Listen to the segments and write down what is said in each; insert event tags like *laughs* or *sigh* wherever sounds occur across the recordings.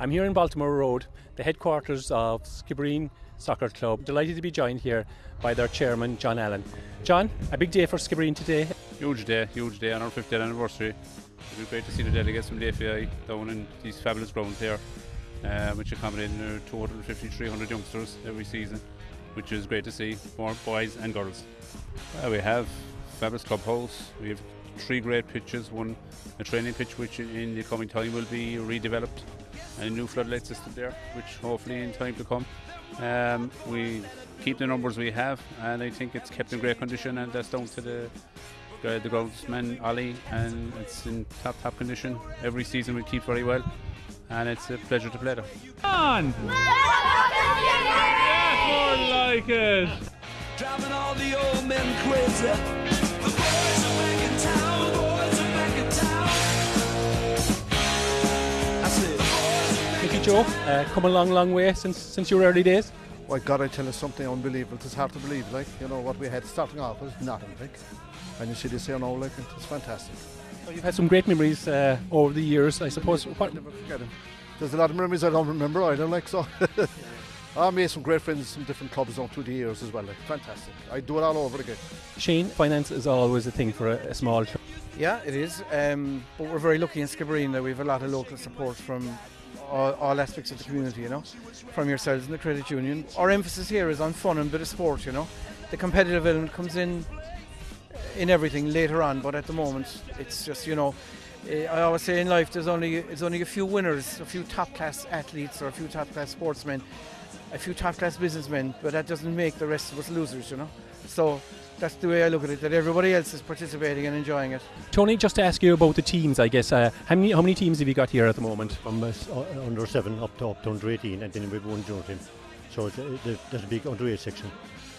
I'm here in Baltimore Road, the headquarters of Skibbereen Soccer Club. Delighted to be joined here by their chairman, John Allen. John, a big day for Skibbereen today. Huge day, huge day on our 50th anniversary. It'll be great to see the delegates from the FAI down in these fabulous grounds here, uh, which accommodate uh, 250, 300 youngsters every season, which is great to see for boys and girls. Uh, we have fabulous clubhouse. We have three great pitches. One, a training pitch, which in the coming time will be redeveloped, a new floodlight system there, which hopefully in time to come. Um, we keep the numbers we have, and I think it's kept in great condition, and that's down to the uh, the groundsman Ali, and it's in top top condition. Every season we keep very well, and it's a pleasure to play there. On! Yes, more like it! Driving all the old men crazy. The boys are back in town. Are Joe, uh, come a long, long way since since your early days. My God, I tell you something unbelievable. It's hard to believe, like, you know, what we had starting off was nothing, like. And you see this here now, like, it's fantastic. So you've had some great memories uh, over the years, I suppose. What, Never forget it. There's a lot of memories I don't remember either, like, so. *laughs* I made some great friends from different clubs down through the years as well, like, fantastic. I do it all over again. Shane, finance is always a thing for a, a small club. Yeah, it is. Um, but we're very lucky in Skibbereen that we have a lot of local support from all, all aspects of the community, you know, from yourselves in the credit union. Our emphasis here is on fun and bit of sport, you know. The competitive element comes in in everything later on, but at the moment, it's just, you know, eh, I always say in life there's only it's only a few winners, a few top class athletes or a few top class sportsmen, a few top class businessmen, but that doesn't make the rest of us losers, you know. So that's the way I look at it, that everybody else is participating and enjoying it. Tony, just to ask you about the teams, I guess. Uh, how many how many teams have you got here at the moment? from uh, under 7 up to up to under 18 and then we've one junior team. So it's, uh, there's a big under 8 section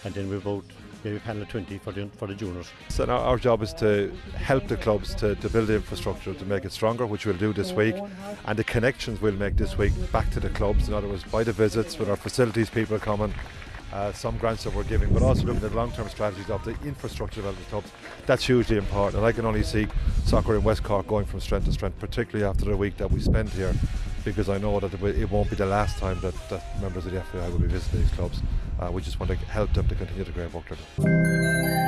and then we've about maybe panel of 20 for the, for the juniors. So now our job is to help the clubs to, to build the infrastructure to make it stronger, which we'll do this week, and the connections we'll make this week back to the clubs. In other words, by the visits with our facilities people coming, uh, some grants that we're giving, but also looking at long-term strategies of the infrastructure development clubs. That's hugely important, and I can only see soccer in West Cork going from strength to strength, particularly after the week that we spend here, because I know that it won't be the last time that, that members of the FAI will be visiting these clubs. Uh, we just want to help them to continue the great work they're doing.